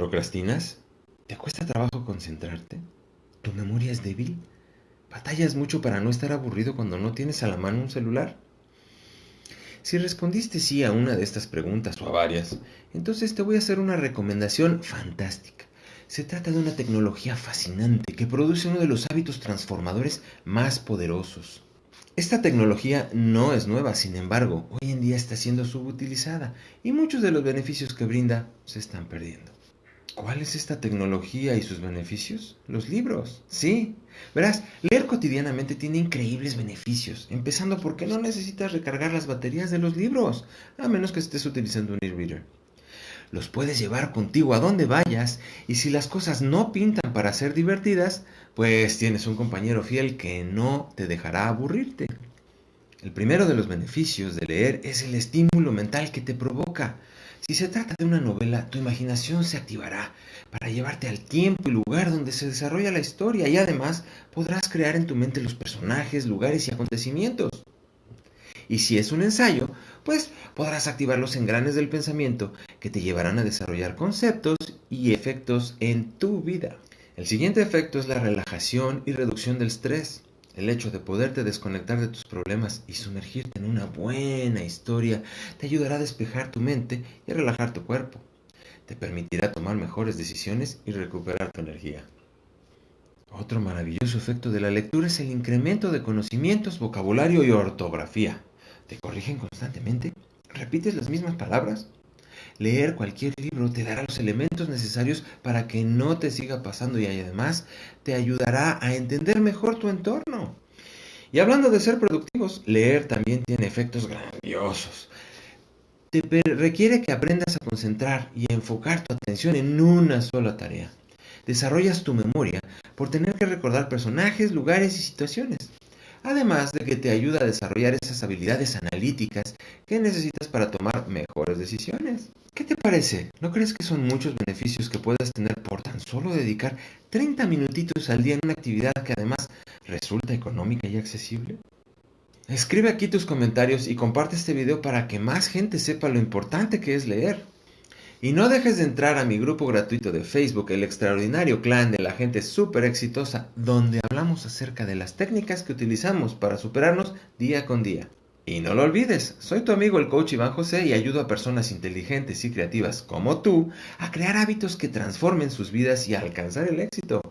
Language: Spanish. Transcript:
¿Procrastinas? ¿Te cuesta trabajo concentrarte? ¿Tu memoria es débil? ¿Batallas mucho para no estar aburrido cuando no tienes a la mano un celular? Si respondiste sí a una de estas preguntas o a varias, entonces te voy a hacer una recomendación fantástica. Se trata de una tecnología fascinante que produce uno de los hábitos transformadores más poderosos. Esta tecnología no es nueva, sin embargo, hoy en día está siendo subutilizada y muchos de los beneficios que brinda se están perdiendo. ¿Cuál es esta tecnología y sus beneficios? Los libros, sí. Verás, leer cotidianamente tiene increíbles beneficios, empezando porque no necesitas recargar las baterías de los libros, a menos que estés utilizando un e-reader. Los puedes llevar contigo a donde vayas y si las cosas no pintan para ser divertidas, pues tienes un compañero fiel que no te dejará aburrirte. El primero de los beneficios de leer es el estímulo mental que te provoca. Si se trata de una novela, tu imaginación se activará para llevarte al tiempo y lugar donde se desarrolla la historia y además podrás crear en tu mente los personajes, lugares y acontecimientos. Y si es un ensayo, pues podrás activar los engranes del pensamiento que te llevarán a desarrollar conceptos y efectos en tu vida. El siguiente efecto es la relajación y reducción del estrés. El hecho de poderte desconectar de tus problemas y sumergirte en una buena historia te ayudará a despejar tu mente y a relajar tu cuerpo. Te permitirá tomar mejores decisiones y recuperar tu energía. Otro maravilloso efecto de la lectura es el incremento de conocimientos, vocabulario y ortografía. ¿Te corrigen constantemente? ¿Repites las mismas palabras? Leer cualquier libro te dará los elementos necesarios para que no te siga pasando y además te ayudará a entender mejor tu entorno. Y hablando de ser productivos, leer también tiene efectos grandiosos. Te requiere que aprendas a concentrar y a enfocar tu atención en una sola tarea. Desarrollas tu memoria por tener que recordar personajes, lugares y situaciones además de que te ayuda a desarrollar esas habilidades analíticas que necesitas para tomar mejores decisiones. ¿Qué te parece? ¿No crees que son muchos beneficios que puedas tener por tan solo dedicar 30 minutitos al día en una actividad que además resulta económica y accesible? Escribe aquí tus comentarios y comparte este video para que más gente sepa lo importante que es leer. Y no dejes de entrar a mi grupo gratuito de Facebook, el extraordinario clan de la gente súper exitosa, donde hablamos acerca de las técnicas que utilizamos para superarnos día con día. Y no lo olvides, soy tu amigo el coach Iván José y ayudo a personas inteligentes y creativas como tú a crear hábitos que transformen sus vidas y a alcanzar el éxito.